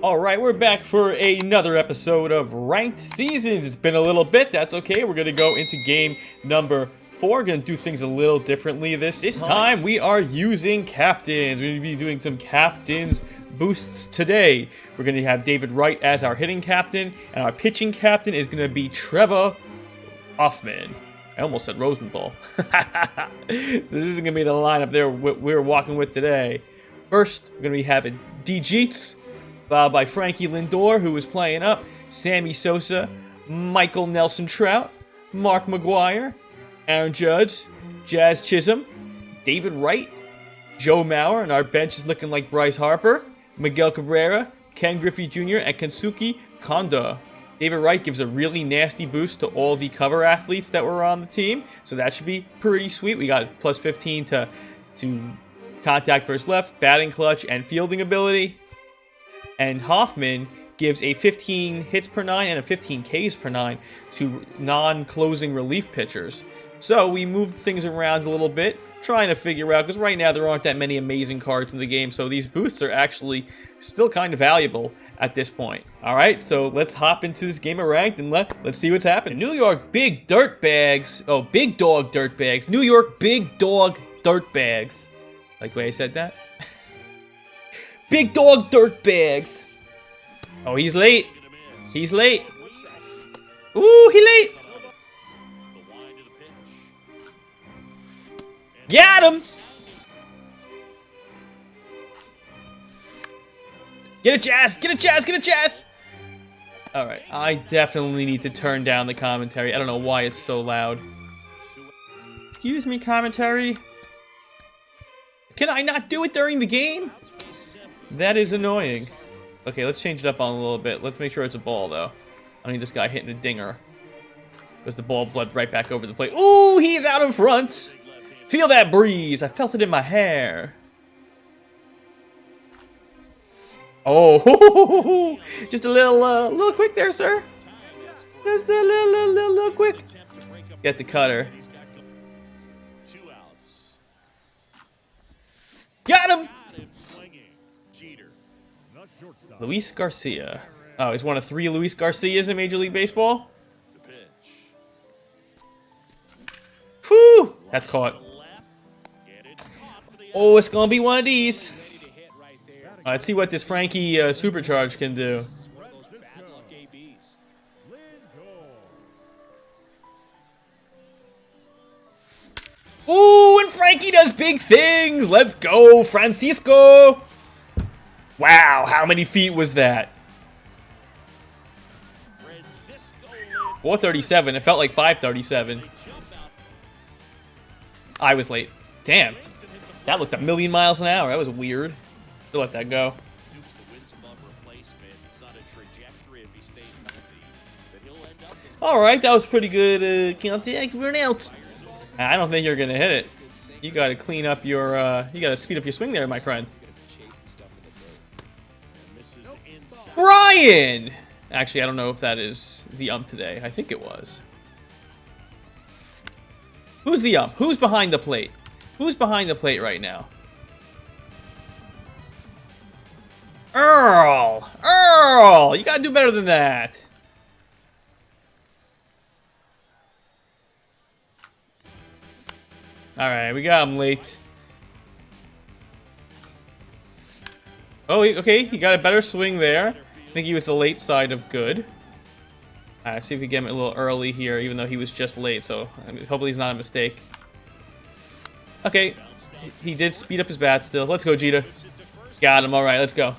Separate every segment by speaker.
Speaker 1: All right, we're back for another episode of Ranked Seasons. It's been a little bit. That's okay. We're going to go into game number four. Going to do things a little differently this, this time. We are using captains. We're going to be doing some captains boosts today. We're going to have David Wright as our hitting captain, and our pitching captain is going to be Trevor Hoffman. I almost said Rosenthal. so this isn't going to be the lineup there we're walking with today. First, we're going to be having D. Jeets, followed by Frankie Lindor, who was playing up, Sammy Sosa, Michael Nelson Trout, Mark McGwire, Aaron Judge, Jazz Chisholm, David Wright, Joe Mauer, and our bench is looking like Bryce Harper, Miguel Cabrera, Ken Griffey Jr., and Kensuke Konda. David Wright gives a really nasty boost to all the cover athletes that were on the team, so that should be pretty sweet. We got plus 15 to, to contact first left, batting clutch, and fielding ability. And Hoffman gives a 15 hits per 9 and a 15 Ks per 9 to non-closing relief pitchers. So we moved things around a little bit, trying to figure out, because right now there aren't that many amazing cards in the game, so these boosts are actually still kind of valuable at this point. All right, so let's hop into this game of ranked and let, let's see what's happening. New York Big Dirt Bags, oh, Big Dog Dirt Bags. New York Big Dog Dirt Bags. Like the way I said that? Big Dog Dirt Bags. Oh, he's late. He's late. Ooh, he late. Got him! Get a chest! Get a chest! Get a chest! Alright, I definitely need to turn down the commentary. I don't know why it's so loud. Excuse me, commentary? Can I not do it during the game? That is annoying. Okay, let's change it up on a little bit. Let's make sure it's a ball, though. I need this guy hitting a dinger. Because the ball bled right back over the plate. Ooh, he's out in front! Feel that breeze. I felt it in my hair. Oh, just a little, uh, little quick there, sir. Just a little, little, little, little quick. Get the cutter. Got him. Luis Garcia. Oh, he's one of three Luis Garcias in Major League Baseball. Whew, that's caught. Oh, it's gonna be one of these. let's see what this Frankie uh, Supercharge can do. Ooh, and Frankie does big things. Let's go, Francisco. Wow, how many feet was that? 437. It felt like 537. I was late. Damn. That looked a million miles an hour. That was weird. To let that go. Alright, that was pretty good uh, contact for out. I don't think you're going to hit it. You got to clean up your, uh, you got to speed up your swing there, my friend. Brian! Actually, I don't know if that is the ump today. I think it was. Who's the ump? Who's behind the plate? Who's behind the plate right now? Earl! Earl! You gotta do better than that. Alright, we got him late. Oh, okay, he got a better swing there. Think he was the late side of good. Alright, see if we get him a little early here, even though he was just late, so I mean, hopefully he's not a mistake. Okay, he did speed up his bat still. Let's go, Jeter. Got him. All right, let's go.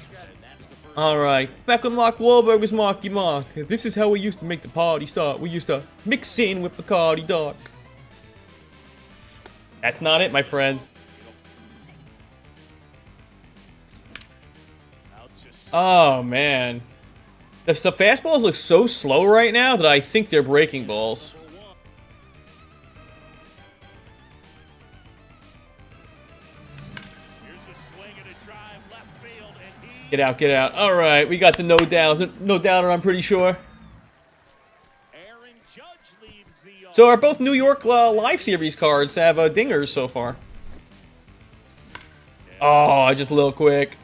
Speaker 1: All right, back when Mark Wahlberg was Marky Mark. This is how we used to make the party start. We used to mix in with Bacardi Dark. That's not it, my friend. Oh, man. The fastballs look so slow right now that I think they're breaking balls. Get out, get out. All right, we got the no doubt, no doubter. I'm pretty sure. So are both New York uh, Live Series cards have uh, dingers so far? Oh, just a little quick.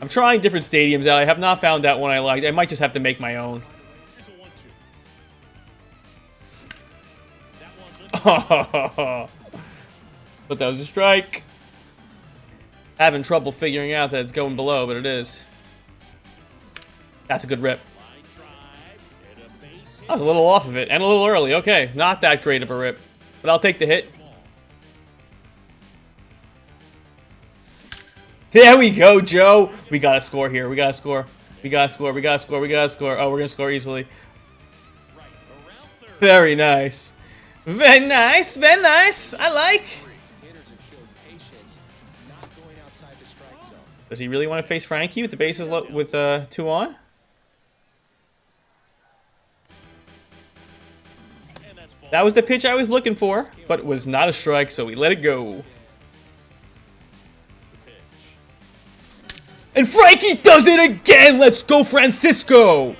Speaker 1: I'm trying different stadiums out. I have not found that one I like. I might just have to make my own. but that was a strike. Having trouble figuring out that it's going below, but it is. That's a good rip. I was a little off of it, and a little early. Okay, not that great of a rip. But I'll take the hit. There we go, Joe. We got to score here. We got to score. We got to score. We got to score. We got to score. Oh, we're going to score easily. Very nice. Very nice. Very nice. I like. Does he really want to face Frankie with the bases with uh, two on? That was the pitch I was looking for, but it was not a strike, so we let it go. And Frankie does it again! Let's go, Francisco!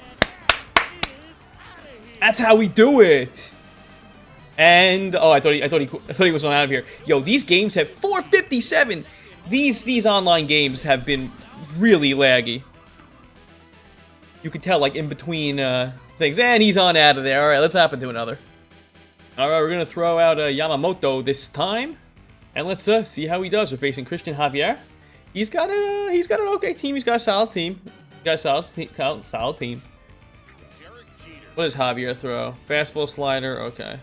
Speaker 1: That's how we do it. And oh, I thought he, I thought he, I thought he was on out of here. Yo, these games have 457. These these online games have been really laggy. You can tell, like in between uh, things, and he's on out of there. All right, let's happen to another. All right, we're gonna throw out uh, Yamamoto this time, and let's uh, see how he does. We're facing Cristian Javier. He's got a he's got an okay team. He's got a solid team. He's got a solid, solid team. What does Javier throw? Fastball, slider. Okay.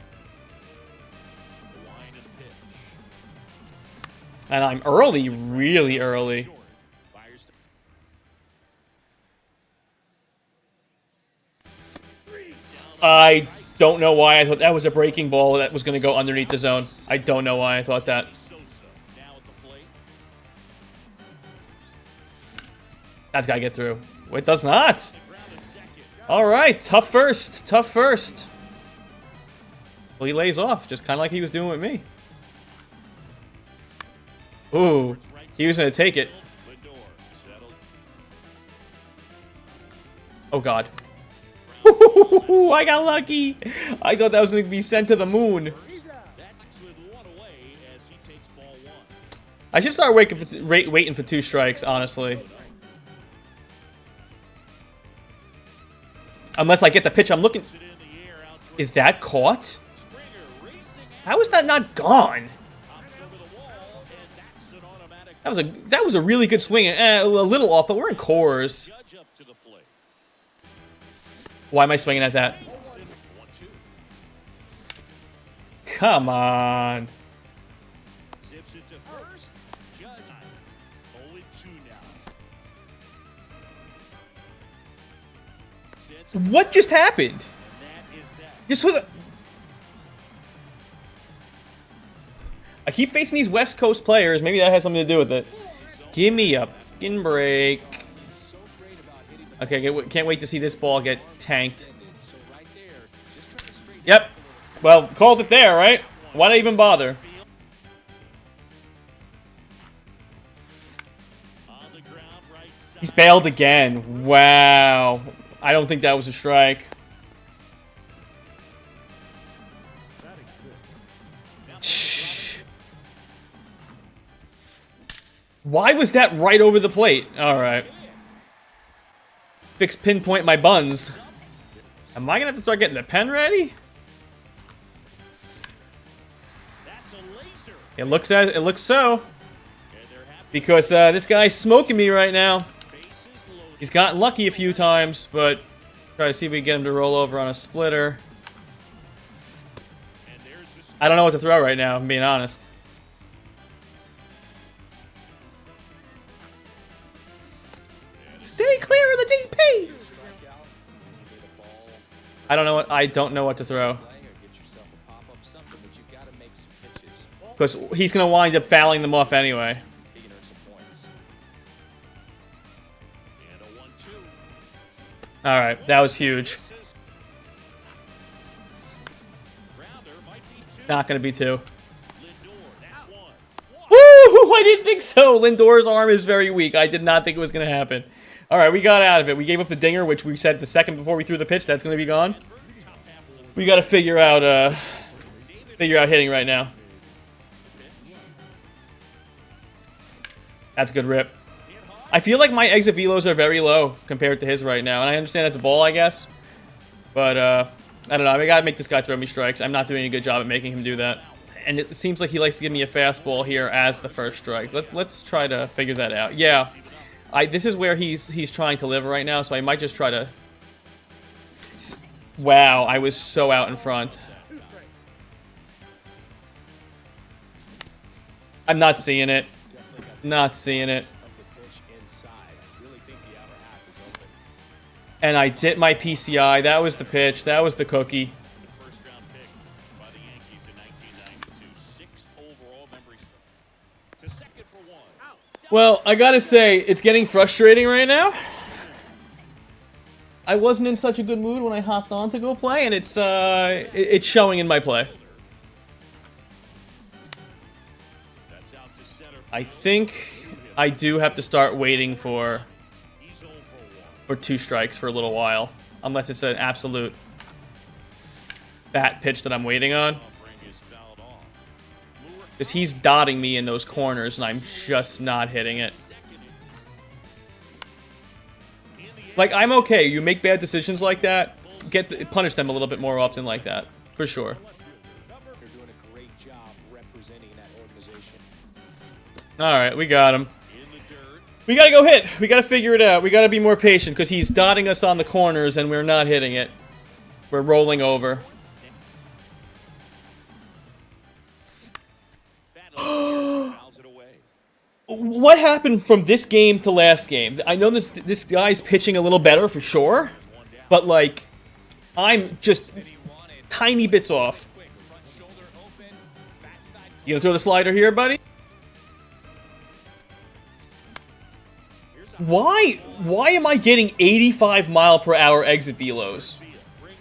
Speaker 1: And I'm early, really early. I don't know why I thought that was a breaking ball that was going to go underneath the zone. I don't know why I thought that. That's got to get through. It does not. All right, tough first. Tough first. Well, he lays off, just kind of like he was doing with me. Ooh, he was going to take it. Oh, God. I got lucky. I thought that was going to be sent to the moon. I should start for, waiting for two strikes, honestly. Unless I get the pitch I'm looking... Is that caught? How is that not gone? That was a that was a really good swing. Eh, a little off, but we're in Coors. Why am I swinging at that? Come on. What just happened? Just a... I keep facing these West Coast players. Maybe that has something to do with it. Give me a fucking break. Okay, can't wait to see this ball get tanked. Yep. Well, called it there, right? Why'd I even bother? He's bailed again. Wow. I don't think that was a strike. Why was that right over the plate? Alright. Fix pinpoint my buns. Am I gonna have to start getting the pen ready? It looks as it looks so. Because uh, this guy's smoking me right now. He's gotten lucky a few times, but try to see if we can get him to roll over on a splitter. I don't know what to throw right now, I'm being honest. Stay clear of the DP! I don't know what I don't know what to throw. Because he's gonna wind up fouling them off anyway. Alright, that was huge. Not gonna be two. Woo! I didn't think so! Lindor's arm is very weak. I did not think it was gonna happen. Alright, we got out of it. We gave up the dinger, which we said the second before we threw the pitch. That's gonna be gone. We gotta figure out, uh... Figure out hitting right now. That's a good rip. I feel like my exit velos are very low compared to his right now, and I understand that's a ball, I guess. But, uh, I don't know. I gotta make this guy throw me strikes. I'm not doing a good job at making him do that. And it seems like he likes to give me a fastball here as the first strike. Let, let's try to figure that out. Yeah, I, this is where he's he's trying to live right now, so I might just try to... Wow, I was so out in front. I'm not seeing it. Not seeing it. And I did my PCI. That was the pitch. That was the cookie. Well, I gotta say, it's getting frustrating right now. I wasn't in such a good mood when I hopped on to go play, and it's uh, it's showing in my play. I think I do have to start waiting for for two strikes for a little while, unless it's an absolute bat pitch that I'm waiting on. Because he's dotting me in those corners, and I'm just not hitting it. Like, I'm okay. You make bad decisions like that, get the, punish them a little bit more often like that. For sure. Alright, we got him. We gotta go hit. We gotta figure it out. We gotta be more patient because he's dotting us on the corners and we're not hitting it. We're rolling over. what happened from this game to last game? I know this this guy's pitching a little better for sure, but like, I'm just tiny bits off. You gonna throw the slider here, buddy? Why? Why am I getting 85 mile per hour exit velos?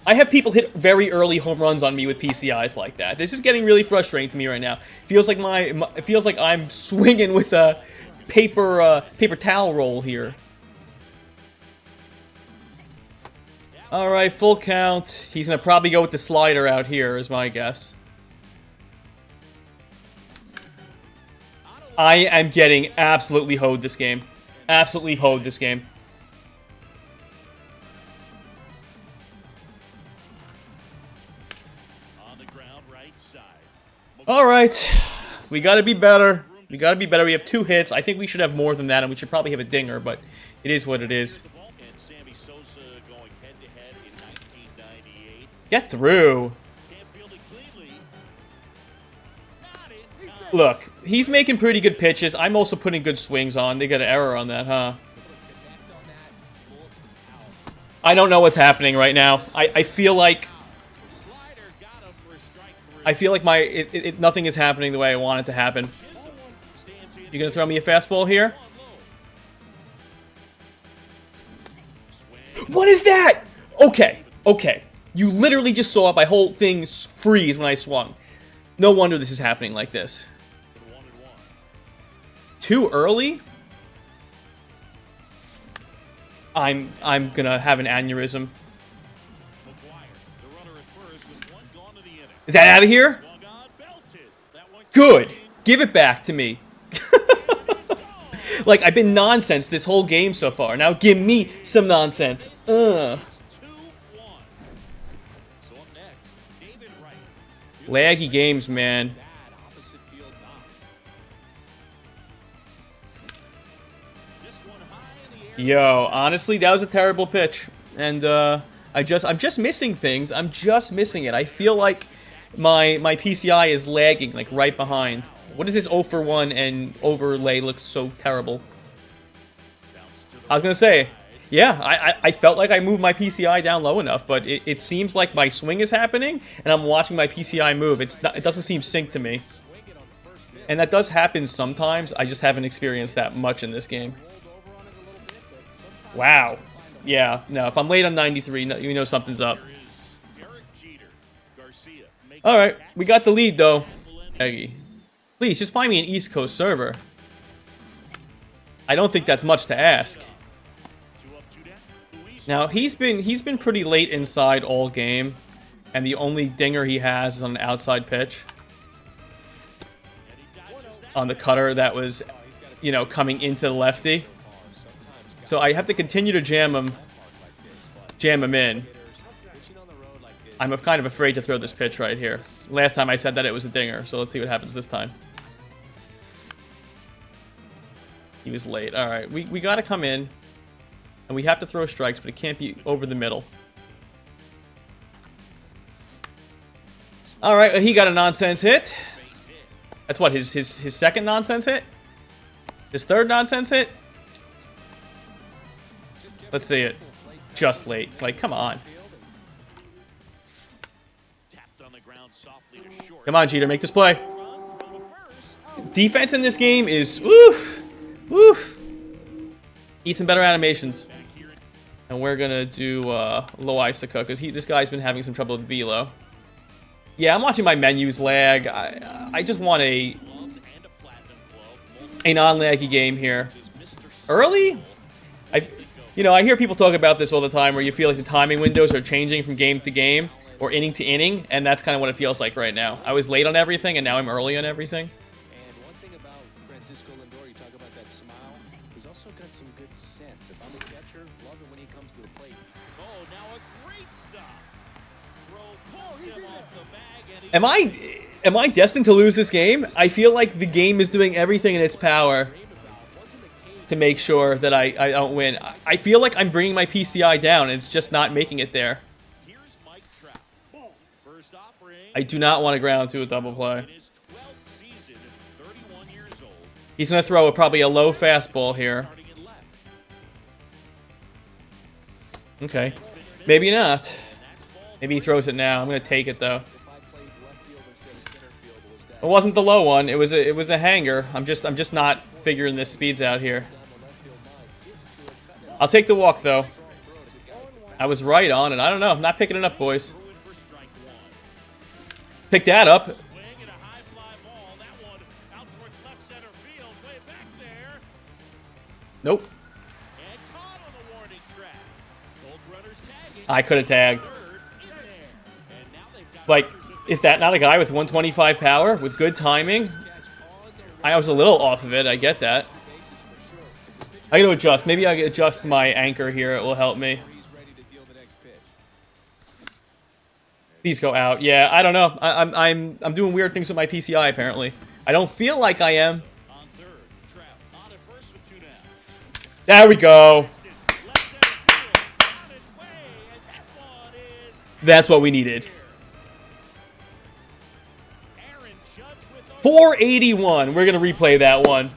Speaker 1: I have people hit very early home runs on me with PCIs like that. This is getting really frustrating to me right now. Feels like my, my it feels like I'm swinging with a paper uh, paper towel roll here. All right, full count. He's gonna probably go with the slider out here, is my guess. I am getting absolutely hoed this game. Absolutely hoed this game. All right, we got to be better. We got to be better. We have two hits. I think we should have more than that, and we should probably have a dinger, but it is what it is. Get through. Look, he's making pretty good pitches. I'm also putting good swings on. They got an error on that, huh? I don't know what's happening right now. I, I feel like I feel like my it, it, nothing is happening the way I want it to happen. You gonna throw me a fastball here? What is that? Okay, okay. You literally just saw my whole thing freeze when I swung. No wonder this is happening like this. Too early? I'm I'm gonna have an aneurysm. Is that out of here? Good. Give it back to me. like, I've been nonsense this whole game so far. Now give me some nonsense. Ugh. Laggy games, man. Yo, honestly, that was a terrible pitch. And, uh, I just, I'm just missing things. I'm just missing it. I feel like my my PCI is lagging, like, right behind. What is this 0 for 1 and overlay looks so terrible? I was gonna say, yeah, I, I, I, felt like I moved my PCI down low enough, but it, it seems like my swing is happening, and I'm watching my PCI move. It's not, it doesn't seem synced to me. And that does happen sometimes, I just haven't experienced that much in this game. Wow. Yeah, no, if I'm late on 93, you know something's up. Alright, we got the lead though. Eggy. Please, just find me an East Coast server. I don't think that's much to ask. Now, he's been he's been pretty late inside all game, and the only dinger he has is on an outside pitch. On the cutter that was, you know, coming into the lefty. So I have to continue to jam him, jam him in. I'm kind of afraid to throw this pitch right here. Last time I said that it was a dinger, so let's see what happens this time. He was late. All right, we, we got to come in, and we have to throw strikes, but it can't be over the middle. All right, he got a nonsense hit. That's what, his, his, his second nonsense hit? His third nonsense hit? Let's see it. Just late. Like, come on. Come on, Jeter, make this play. Defense in this game is woof, woof. Eat some better animations. And we're gonna do uh, Loaisiga because he this guy's been having some trouble with velo. Yeah, I'm watching my menus lag. I I just want a a non-laggy game here. Early? I you know I hear people talk about this all the time where you feel like the timing windows are changing from game to game or inning to inning, and that's kind of what it feels like right now. I was late on everything, and now I'm early on everything.
Speaker 2: And one thing about Francisco Lindor, you talk about that smile, he's also got some good sense. If I'm a catcher, love it when he comes to the plate.
Speaker 3: Oh, now a great stop. Throw pulls oh, him off the bag and he
Speaker 1: Am I am I destined to lose this game? I feel like the game is doing everything in its power to make sure that I, I don't win. I- I feel like I'm bringing my PCI down, and it's just not making it there.
Speaker 3: here's Mike Trout. First offering
Speaker 1: I do not want to ground to a double play.
Speaker 3: in his 12th season years old,
Speaker 1: He's going to throw a, probably a low fastball here.
Speaker 3: starting at left.
Speaker 1: Okay. Maybe not. Maybe he throws it now. I'm going to take it, though.
Speaker 2: If I played left field instead of center field, was that
Speaker 1: It wasn't the low one. It was a, it was a hanger. I'm just I'm just not figuring this speeds out here. I'll take the walk though. I was right on it. I don't know. I'm not picking it up, boys. Pick that up. Nope. I could have tagged. Like, is that not a guy with 125 power with good timing? I was a little off of it. I get that. I got to adjust. Maybe I adjust my anchor here. It will help me.
Speaker 2: To.
Speaker 1: These go out. Yeah, I don't know. I, I'm I'm I'm doing weird things with my PCI apparently. I don't feel like I am. There we go. That's what we needed.
Speaker 3: Aaron Judge with the
Speaker 1: 481. We're gonna replay that one.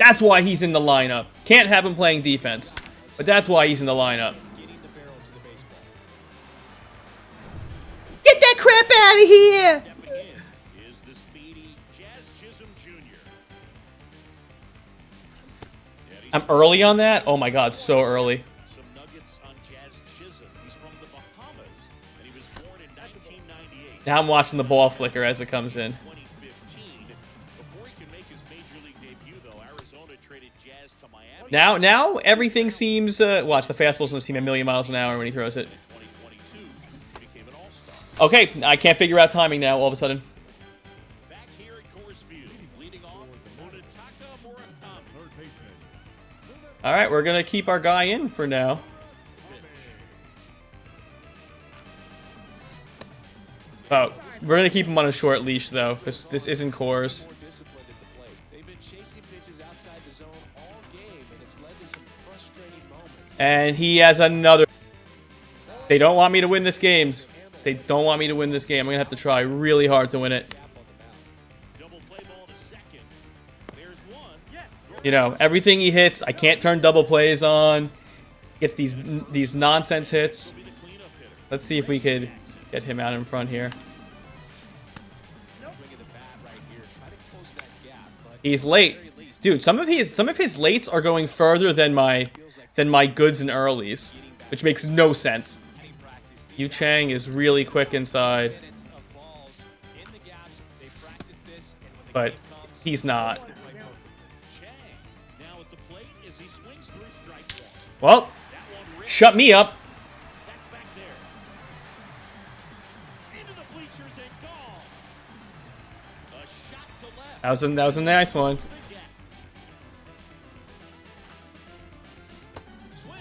Speaker 1: That's why he's in the lineup. Can't have him playing defense, but that's why he's in the lineup.
Speaker 2: getting the barrel to the baseball.
Speaker 1: Get that crap out of here!
Speaker 3: Stepping in is the speedy Jazz Chisholm Jr.
Speaker 1: I'm early on that. Oh my god, so early.
Speaker 3: Some nuggets on Jazz Chisholm. He's from the Bahamas, and he was born in 1998.
Speaker 1: Now I'm watching the ball flicker as it comes in. Now, now everything seems. Uh, watch the fastball's gonna seem a million miles an hour when he throws it.
Speaker 3: 2022, he became an All-Star.
Speaker 1: Okay, I can't figure out timing now. All of a sudden.
Speaker 3: Back here at Coors Field, leading off Munetaka Murakami.
Speaker 1: All right, we're gonna keep our guy in for now. Oh, we're gonna keep him on a short leash though, because this isn't
Speaker 2: Coors. And it's led to some frustrating moments.
Speaker 1: And he has another. They don't want me to win this game. They don't want me to win this game. I'm gonna have to try really hard to win it.
Speaker 3: To.
Speaker 1: You know, everything he hits, I can't turn double plays on. Gets these these nonsense hits. Let's see if we could get him out in front here. He's late, dude. Some of his some of his lates are going further than my than my goods and earlies, which makes no sense. Yu Chang is really quick inside, But he's not. Well, shut me
Speaker 3: They
Speaker 1: That was a, that was a nice one.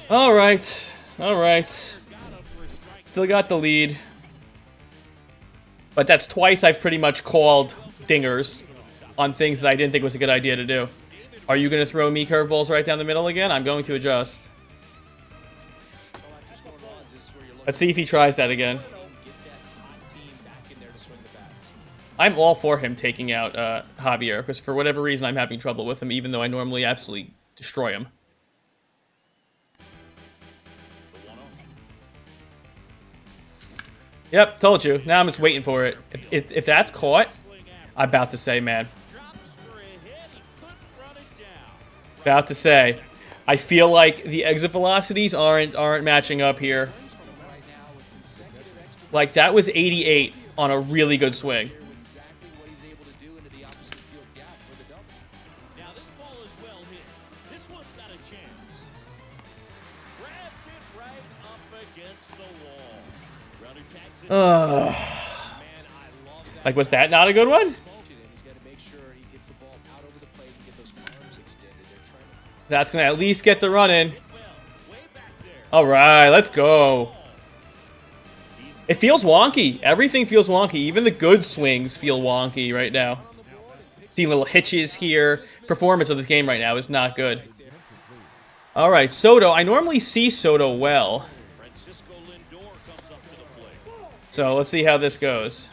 Speaker 1: All right, all right. Still got the lead. But that's twice I've pretty much called dingers on things that I didn't think was a good idea to do. Are you going to throw me curveballs right down the middle again? I'm going to adjust. Let's see if he tries that again. I'm all for him taking out uh, Javier, because for whatever reason I'm having trouble with him, even though I normally absolutely destroy him. Yep, told you. Now I'm just waiting for it. If, if, if that's caught, I'm about to say, man. About to say. I feel like the exit velocities aren't aren't matching up here. Like, that was 88 on a really good swing. Ugh. Like, was that not a good one? That's going to at least get the run in. All right, let's go. It feels wonky. Everything feels wonky. Even the good swings feel wonky right now. See little hitches here. Performance of this game right now is not good. All right, Soto. I normally see Soto well.
Speaker 3: Francisco Lindor comes up to the plate.
Speaker 1: So let's see how this goes.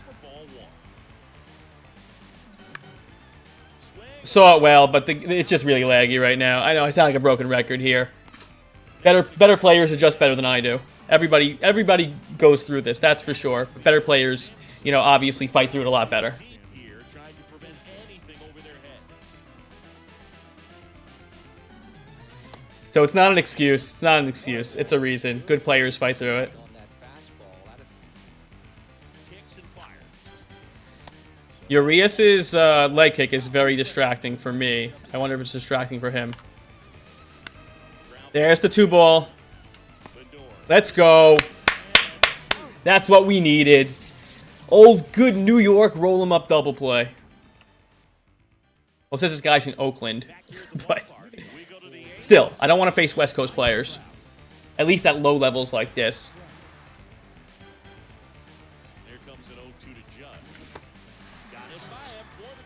Speaker 1: Saw it uh, well, but the, it's just really laggy right now. I know I sound like a broken record here. Better better players adjust better than I do. Everybody everybody goes through this, that's for sure. But better players, you know, obviously fight through it a lot better. So it's not an excuse. It's not an excuse. It's a reason. Good players fight through it. Urias's uh, leg kick is very distracting for me. I wonder if it's distracting for him. There's the two ball. Let's go. That's what we needed. Old good New York roll him up double play. Well, says this guy's in Oakland, but still, I don't want to face West Coast players. At least at low levels like this.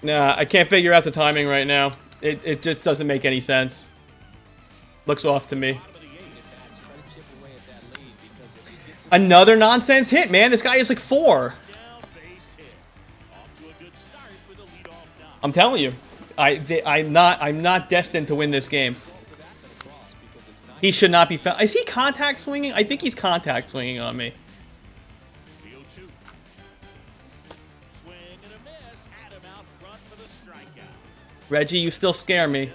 Speaker 1: Nah, I can't figure out the timing right now. It, it just doesn't make any sense. Looks off to me. Another nonsense hit, man. This guy is like four. I'm telling you, I they, I'm not I'm not destined to win this game. He should not be found. Is he contact swinging? I think he's contact swinging on me. Reggie, you still scare me.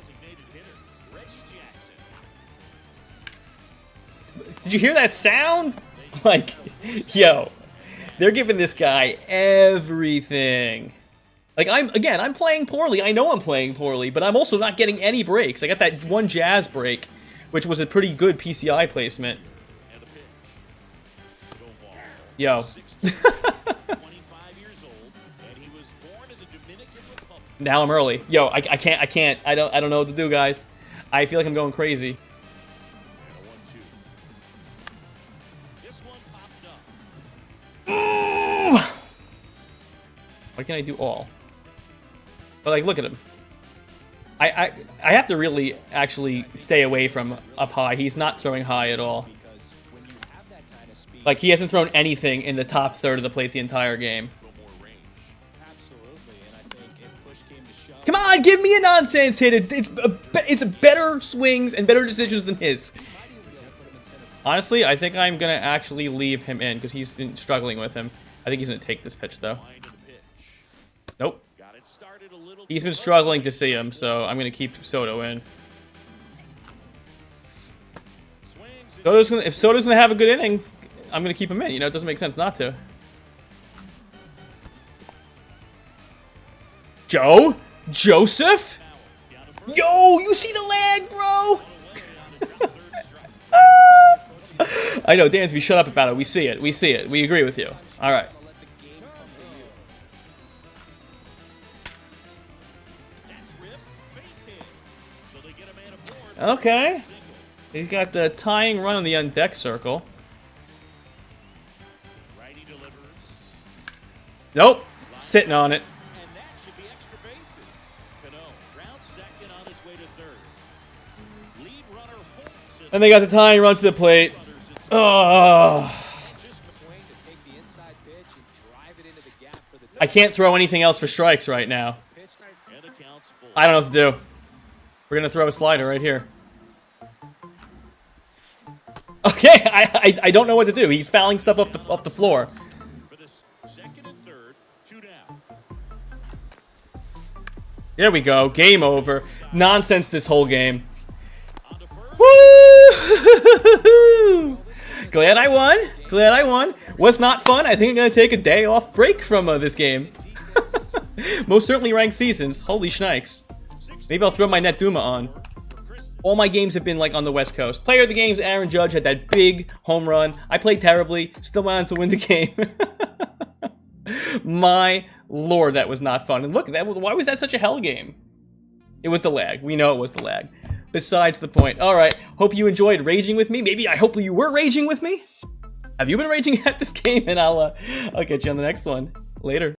Speaker 1: Did you hear that sound? Like, yo, they're giving this guy everything. Like I'm again, I'm playing poorly. I know I'm playing poorly, but I'm also not getting any breaks. I got that one jazz break, which was a pretty good PCI placement. Yo, now I'm early. Yo, I, I can't, I can't, I don't, I don't know what to do, guys. I feel like I'm going crazy.
Speaker 3: And a 1-2. This one popped up.
Speaker 1: Why can't I do all? But like, look at him. I, I I have to really actually stay away from up high. He's not throwing high at all. Like he hasn't thrown anything in the top third of the plate the entire game. Come on, give me a nonsense hit. It- It's a, it's better swings and better decisions than his.
Speaker 2: to.
Speaker 1: Honestly, I think I'm gonna actually leave him in because he's been struggling with him. I think he's gonna take this pitch though.
Speaker 3: To.
Speaker 1: Nope. He's been struggling to see him, so I'm gonna keep Soto in. Soto's gonna, if Soto's gonna have a good inning, I'm gonna keep him in. You know, it doesn't make sense not to. Joe? Joseph? Yo, you see the lag, bro? I know, Dansby, shut up about it. We see it. We see it. We agree with you. All right. Okay. He's got the tying run on the undeck circle. Nope. Sitting on it.
Speaker 3: And
Speaker 1: they got the tying run to the plate.
Speaker 2: to
Speaker 1: I can't throw anything else for strikes right now. I don't know what to do. We're gonna throw a slider right here. Okay, I, I I don't know what to do. He's fouling stuff up the up the floor. There we go. Game over. Nonsense this whole game.
Speaker 3: To!
Speaker 1: Glad I won. Glad I won. Was not fun. I think I'm gonna take a day off break from uh, this game. Most certainly ranked seasons. Holy schnikes. Maybe I'll throw my Netduma on. All my games have been like on the West Coast. Player of the games, Aaron Judge had that big home run. I played terribly, still went on to win the game. my lord, that was not fun. And look, that why was that such a hell game? It was the lag. We know it was the lag. Besides the point. All right. Hope you enjoyed raging with me. Maybe I hope you were raging with me. Have you been raging at this game? And I'll uh, I'll catch you on the next one. Later.